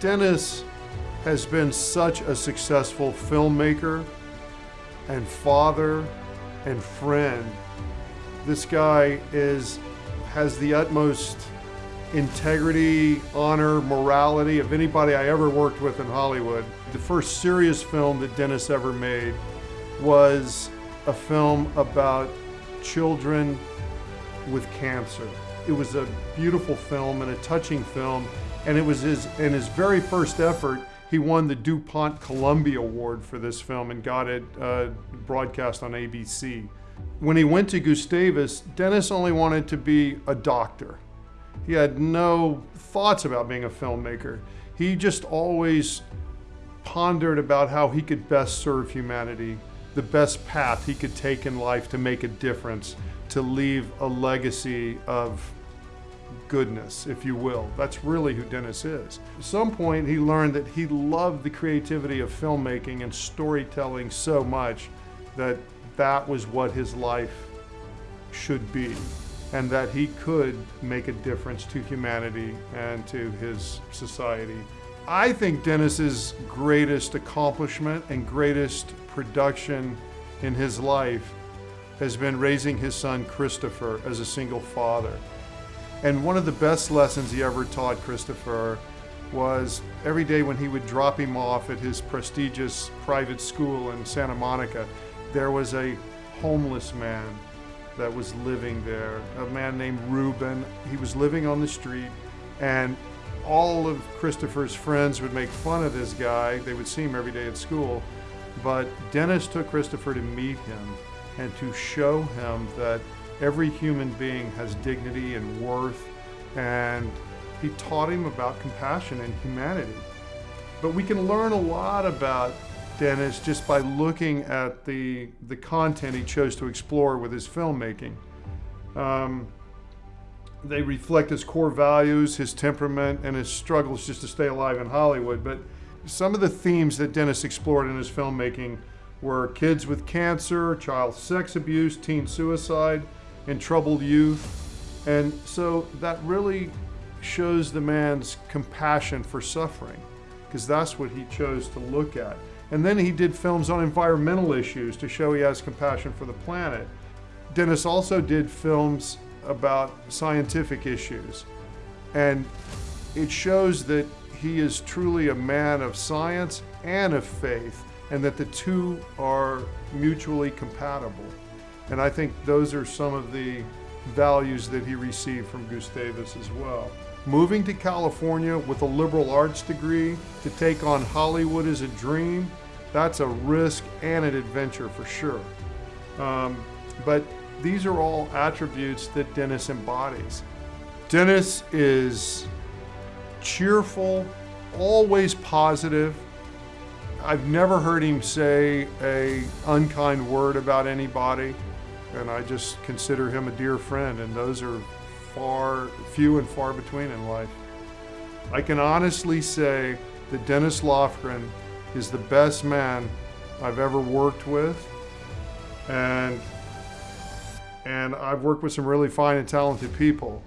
Dennis has been such a successful filmmaker and father and friend. This guy is has the utmost integrity, honor, morality of anybody I ever worked with in Hollywood. The first serious film that Dennis ever made was a film about children with cancer. It was a beautiful film and a touching film, and it was his in his very first effort. He won the DuPont Columbia Award for this film and got it uh, broadcast on ABC. When he went to Gustavus, Dennis only wanted to be a doctor. He had no thoughts about being a filmmaker. He just always pondered about how he could best serve humanity, the best path he could take in life to make a difference, to leave a legacy of goodness, if you will. That's really who Dennis is. At some point, he learned that he loved the creativity of filmmaking and storytelling so much that that was what his life should be and that he could make a difference to humanity and to his society. I think Dennis's greatest accomplishment and greatest production in his life has been raising his son Christopher as a single father. And one of the best lessons he ever taught Christopher was every day when he would drop him off at his prestigious private school in Santa Monica, there was a homeless man that was living there, a man named Reuben. He was living on the street, and all of Christopher's friends would make fun of this guy. They would see him every day at school. But Dennis took Christopher to meet him and to show him that every human being has dignity and worth, and he taught him about compassion and humanity. But we can learn a lot about Dennis just by looking at the, the content he chose to explore with his filmmaking. Um, they reflect his core values, his temperament, and his struggles just to stay alive in Hollywood. But some of the themes that Dennis explored in his filmmaking were kids with cancer, child sex abuse, teen suicide, and troubled youth. And so that really shows the man's compassion for suffering, because that's what he chose to look at. And then he did films on environmental issues to show he has compassion for the planet. Dennis also did films about scientific issues. And it shows that he is truly a man of science and of faith, and that the two are mutually compatible. And I think those are some of the values that he received from Gustavus as well. Moving to California with a liberal arts degree to take on Hollywood as a dream, that's a risk and an adventure for sure. Um, but these are all attributes that Dennis embodies. Dennis is cheerful, always positive. I've never heard him say a unkind word about anybody, and I just consider him a dear friend, and those are far, few and far between in life. I can honestly say that Dennis Lofgren is the best man I've ever worked with, and and I've worked with some really fine and talented people.